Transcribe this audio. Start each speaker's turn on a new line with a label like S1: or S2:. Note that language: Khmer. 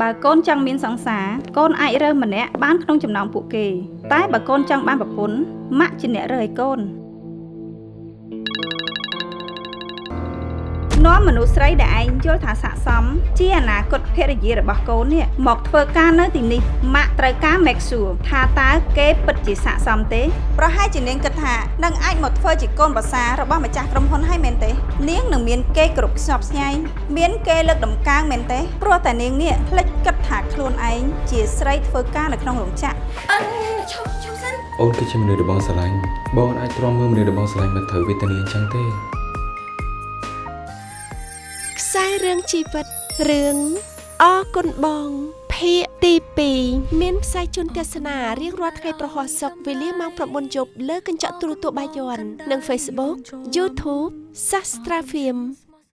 S1: បើកូនចង់មានសង្សារកូនអាចរើសម្នាក់បានក្នុងចំណោមពួកគេ តែបើកូនចង់បានប្រពន្ធម៉ាក់ជាអ្នករើឲ្យកូន នាំមនុស្សស្រីដែលឯងយល់ថាស័កសមជាអនាគតភរិយារបស់កូននេះមកធ្វើការនៅទីនេះម៉ាក់ត្រូវការ make sure ថាតើគេពិតជាស័កសមទេប្រហែលជានាងគិតថានឹងអាចមកធ្វើជាកូនប្រសាររបស់ម្ចាស់ក្រុមហ៊ុនហើយមែនទេ នាងនឹងមានគេគ្រប់ខ្សប់ស្ញែងមានគេលើកដំកើងមែនទេព្រោះតែនាងនេះភ្លេចគិតថាខ្លួនឯងជាស្រីធ្វើការនៅក្នុងរោងចក្រ
S2: អឺឈប់ឈប់សិន
S3: អូនគឺជាមនុស្សដែលបងស្រឡាញ់បងអាចទ្រាំមើលមនុស្សដែលបងស្រឡាញ់មកត្រូវវេទនាអញ្ចឹងទេ
S4: ខ្សែរឿងជីវិតរឿងអរគុណបងភាគទី2មានផ្សាយជូនទស្សនារៀងរាល់ថ្ងៃប្រហោះសុកវេលាម៉ោង9យប់លើកញ្ចក់ទូរទស្សន៍បាយ័ននិង Facebook YouTube Sastra Film